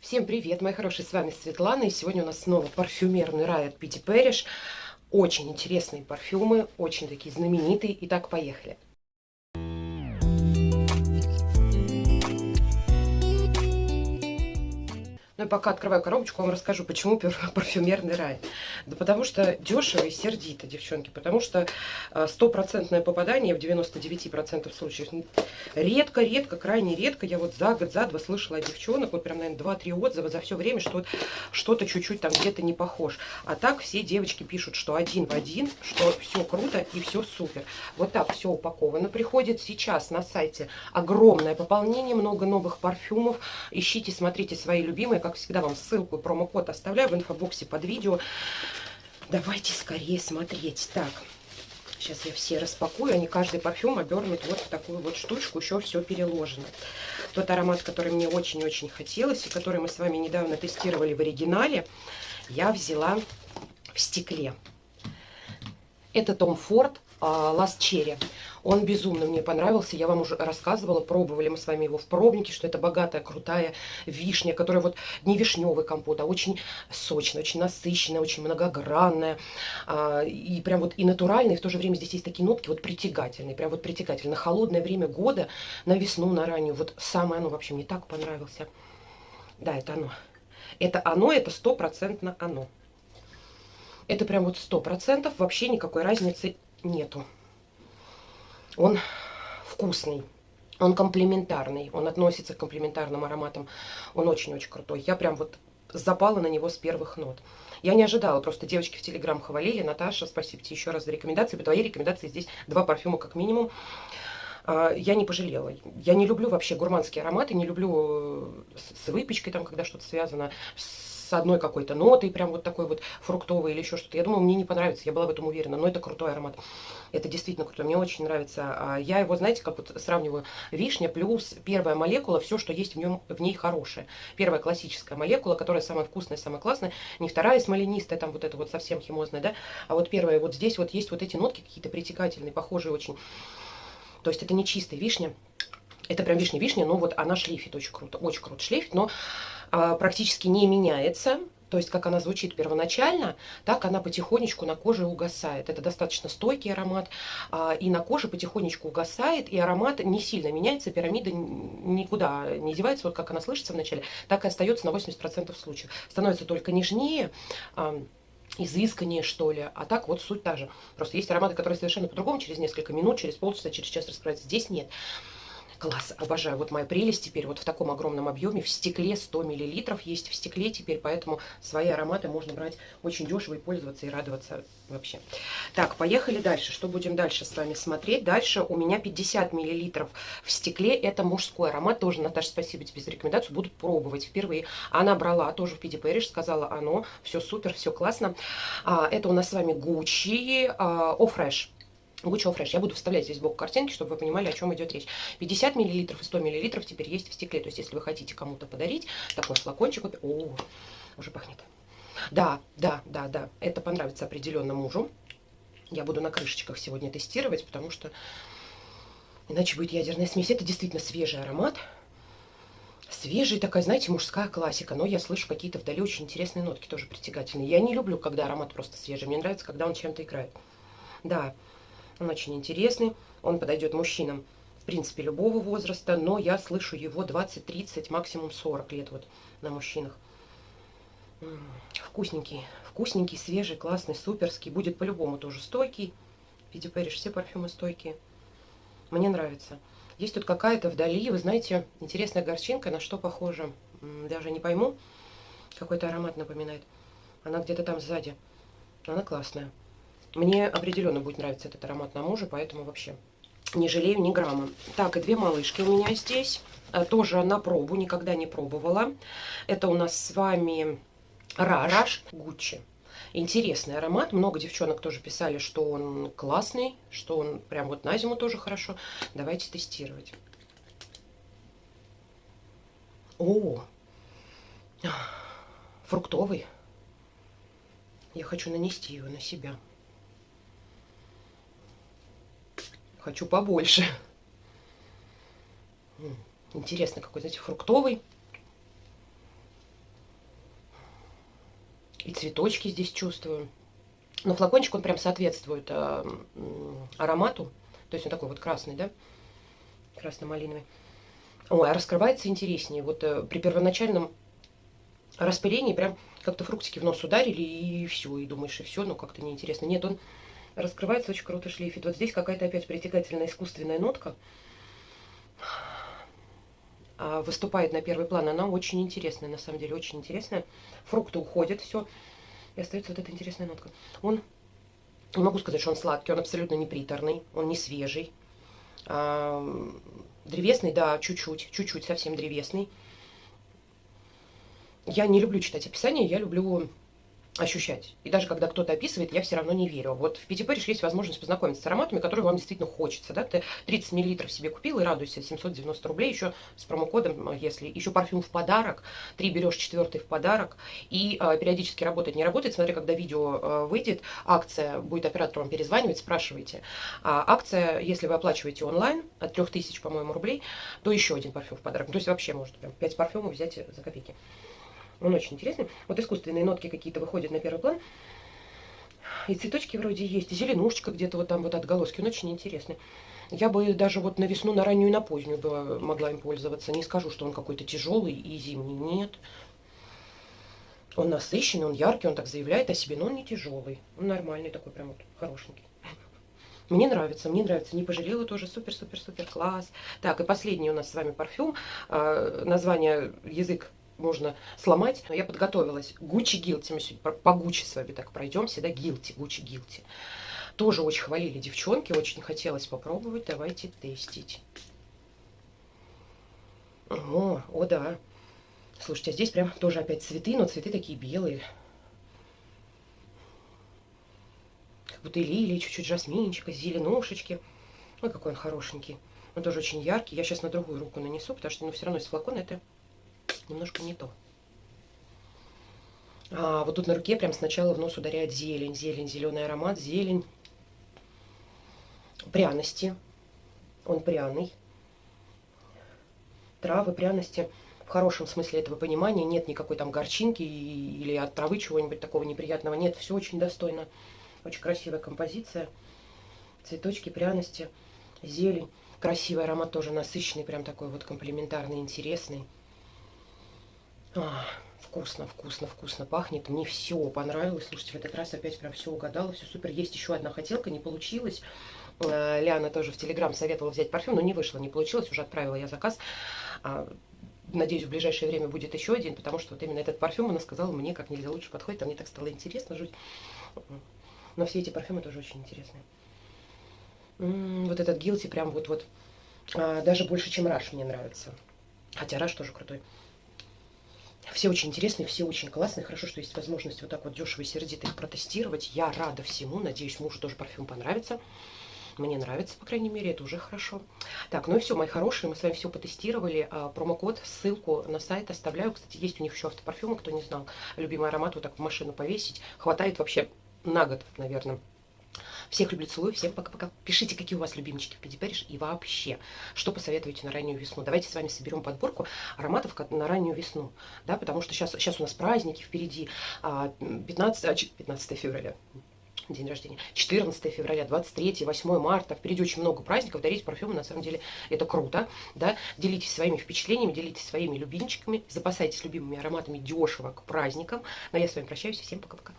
Всем привет, мои хорошие, с вами Светлана, и сегодня у нас снова парфюмерный рай от Питти Пэриш. Очень интересные парфюмы, очень такие знаменитые. Итак, поехали. Ну и пока открываю коробочку, вам расскажу, почему парфюмерный рай. Да потому что дешево и сердито, девчонки. Потому что э, стопроцентное попадание в 99% случаев. Редко-редко, крайне редко, я вот за год, за два слышала от девчонок, вот прям, наверное, 2-3 отзыва за все время, что что-то чуть-чуть там где-то не похож. А так все девочки пишут, что один в один, что все круто и все супер. Вот так все упаковано. Приходит сейчас на сайте огромное пополнение, много новых парфюмов. Ищите, смотрите свои любимые, как всегда, вам ссылку и промокод оставляю в инфобоксе под видео. Давайте скорее смотреть. Так, сейчас я все распакую. Они каждый парфюм обернут вот в такую вот штучку. Еще все переложено. Тот аромат, который мне очень-очень хотелось, и который мы с вами недавно тестировали в оригинале, я взяла в стекле. Это Том Форд Last Cherry. Он безумно мне понравился. Я вам уже рассказывала, пробовали мы с вами его в пробнике, что это богатая, крутая вишня, которая вот не вишневый компот, а очень сочная, очень насыщенная, очень многогранная. А, и прям вот и натуральный, и в то же время здесь есть такие нотки вот притягательные, прям вот притягательные. На холодное время года, на весну, на раннюю. Вот самое оно вообще мне так понравился. Да, это оно. Это оно, это стопроцентно оно. Это прям вот сто процентов, вообще никакой разницы нету. Он вкусный. Он комплементарный, он относится к комплементарным ароматам. Он очень-очень крутой. Я прям вот запала на него с первых нот. Я не ожидала, просто девочки в Телеграм хвалили. Наташа, спасибо тебе еще раз за рекомендации. По твоей рекомендации здесь два парфюма как минимум. А, я не пожалела. Я не люблю вообще гурманские ароматы, не люблю э, с выпечкой, там, когда что-то связано с с одной какой-то нотой, прям вот такой вот фруктовый или еще что-то. Я думала, мне не понравится, я была в этом уверена, но это крутой аромат. Это действительно крутой, мне очень нравится. А я его, знаете, как вот сравниваю, вишня плюс первая молекула, все, что есть в, нем, в ней хорошее. Первая классическая молекула, которая самая вкусная, самая классная, не вторая смоленистая, там вот это вот совсем химозная, да, а вот первая, вот здесь вот есть вот эти нотки какие-то притекательные, похожие очень. То есть это не чистая вишня, это прям вишня-вишня, но вот она шлейфит очень круто, очень круто шлейфит, но практически не меняется. То есть, как она звучит первоначально, так она потихонечку на коже угасает. Это достаточно стойкий аромат, а, и на коже потихонечку угасает, и аромат не сильно меняется, пирамида никуда не девается, вот как она слышится вначале, так и остается на 80% случаев. Становится только нежнее, а, изысканнее, что ли. А так вот суть та же. Просто есть ароматы, которые совершенно по-другому, через несколько минут, через полчаса, через час раскрываются. Здесь нет. Класс, обожаю. Вот моя прелесть теперь вот в таком огромном объеме. В стекле 100 мл есть в стекле теперь, поэтому свои ароматы можно брать очень дешево и пользоваться, и радоваться вообще. Так, поехали дальше. Что будем дальше с вами смотреть? Дальше у меня 50 мл в стекле. Это мужской аромат. Тоже, Наташа, спасибо тебе за рекомендацию. Буду пробовать впервые. Она брала тоже в Пиди Пэриш, сказала оно. Все супер, все классно. А, это у нас с вами Gucci а, О Fresh. Гуччо Фреш. Я буду вставлять здесь сбоку картинки, чтобы вы понимали, о чем идет речь. 50 мл и 100 мл теперь есть в стекле. То есть, если вы хотите кому-то подарить такой флакончик, о, уже пахнет. Да, да, да, да, это понравится определенно мужу. Я буду на крышечках сегодня тестировать, потому что иначе будет ядерная смесь. Это действительно свежий аромат. Свежий, такая, знаете, мужская классика. Но я слышу какие-то вдали очень интересные нотки, тоже притягательные. Я не люблю, когда аромат просто свежий. Мне нравится, когда он чем-то играет. Да, он очень интересный, он подойдет мужчинам, в принципе, любого возраста, но я слышу его 20-30, максимум 40 лет вот на мужчинах. Вкусненький, вкусненький, свежий, классный, суперский. Будет по-любому тоже стойкий. Видите, Пэриш, все парфюмы стойкие. Мне нравится. Есть тут какая-то вдали, вы знаете, интересная горчинка, на что похожа. Даже не пойму. Какой-то аромат напоминает. Она где-то там сзади. Она классная. Мне определенно будет нравиться этот аромат на мужа, поэтому вообще не жалею ни грамма. Так, и две малышки у меня здесь. Э, тоже на пробу, никогда не пробовала. Это у нас с вами Раш Гуччи. Интересный аромат. Много девчонок тоже писали, что он классный, что он прям вот на зиму тоже хорошо. Давайте тестировать. О, фруктовый. Я хочу нанести его на себя. Хочу побольше. Интересно, какой, знаете, фруктовый. И цветочки здесь чувствую. Но флакончик, он прям соответствует э, аромату. То есть он такой вот красный, да? Красно-малиновый. Ой, а раскрывается интереснее. Вот э, при первоначальном распылении прям как-то фруктики в нос ударили, и все. И думаешь, и все, но как-то неинтересно. Нет, он раскрывается, очень круто шлейфит. Вот здесь какая-то опять притягательная искусственная нотка а, выступает на первый план. Она очень интересная, на самом деле, очень интересная. Фрукты уходят, все. И остается вот эта интересная нотка. Он, не могу сказать, что он сладкий, он абсолютно не приторный, он не свежий. А, древесный, да, чуть-чуть, чуть-чуть совсем древесный. Я не люблю читать описание, я люблю ощущать. И даже когда кто-то описывает, я все равно не верю. Вот в Пяти Париж есть возможность познакомиться с ароматами, которые вам действительно хочется. Да? Ты 30 мл себе купил и радуйся, 790 рублей еще с промокодом, если еще парфюм в подарок, три берешь, четвертый в подарок. И э, периодически работает, не работает. Смотри, когда видео э, выйдет, акция, будет оператор вам перезванивать, спрашивайте. А акция, если вы оплачиваете онлайн, от 3000, по-моему, рублей, то еще один парфюм в подарок. То есть вообще может прям 5 парфюмов взять за копейки. Он очень интересный. Вот искусственные нотки какие-то выходят на первый план. И цветочки вроде есть, и зеленушечка где-то вот там вот отголоски. Он очень интересный. Я бы даже вот на весну, на раннюю и на позднюю бы могла им пользоваться. Не скажу, что он какой-то тяжелый и зимний. Нет. Он насыщенный, он яркий, он так заявляет о себе, но он не тяжелый. Он нормальный такой, прям вот хорошенький. Мне нравится, мне нравится. Не пожалела тоже. Супер-супер-супер класс. Так, и последний у нас с вами парфюм. А, название язык можно сломать. Но я подготовилась. Гуччи Гилти. Мы сегодня по Гуччи с вами так пройдемся, да, Гилти, Гуччи Гилти. Тоже очень хвалили девчонки, очень хотелось попробовать. Давайте тестить. О, о да. Слушайте, а здесь прям тоже опять цветы, но цветы такие белые. Как будто лилии, чуть-чуть жасминчика, зеленушечки. Ой, какой он хорошенький. Он тоже очень яркий. Я сейчас на другую руку нанесу, потому что ну, все равно из флакона это немножко не то. А вот тут на руке прям сначала в нос ударяет зелень, зелень, зеленый аромат, зелень, пряности. Он пряный. Травы, пряности в хорошем смысле этого понимания. Нет никакой там горчинки или от травы чего-нибудь такого неприятного. Нет, все очень достойно. Очень красивая композиция. Цветочки, пряности, зелень. Красивый аромат тоже насыщенный, прям такой вот комплементарный, интересный. А, вкусно, вкусно, вкусно пахнет. Мне все понравилось. Слушайте, в этот раз опять прям все угадала. Все супер. Есть еще одна хотелка, не получилось. Э, Лиана тоже в Телеграм советовала взять парфюм, но не вышло, не получилось. Уже отправила я заказ. А, надеюсь, в ближайшее время будет еще один, потому что вот именно этот парфюм она сказала мне как нельзя лучше подходит. А мне так стало интересно жить. Но все эти парфюмы тоже очень интересные. М -м, вот этот Гилти прям вот-вот а, даже больше, чем Раш мне нравится. Хотя Раш тоже крутой. Все очень интересные, все очень классные. Хорошо, что есть возможность вот так вот дешево и сердито их протестировать. Я рада всему. Надеюсь, мужу тоже парфюм понравится. Мне нравится, по крайней мере, это уже хорошо. Так, ну и все, мои хорошие, мы с вами все потестировали. А, промокод, ссылку на сайт оставляю. Кстати, есть у них еще автопарфюмы, кто не знал. Любимый аромат вот так в машину повесить. Хватает вообще на год, наверное. Всех люблю, целую, всем пока-пока. Пишите, какие у вас любимчики в Педипэриш и вообще, что посоветуете на раннюю весну. Давайте с вами соберем подборку ароматов на раннюю весну, да, потому что сейчас, сейчас у нас праздники впереди, 15, 15 февраля, день рождения, 14 февраля, 23, 8 марта, впереди очень много праздников, дарить парфюмы, на самом деле, это круто, да, делитесь своими впечатлениями, делитесь своими любимчиками, запасайтесь любимыми ароматами дешево к праздникам, но я с вами прощаюсь, всем пока-пока.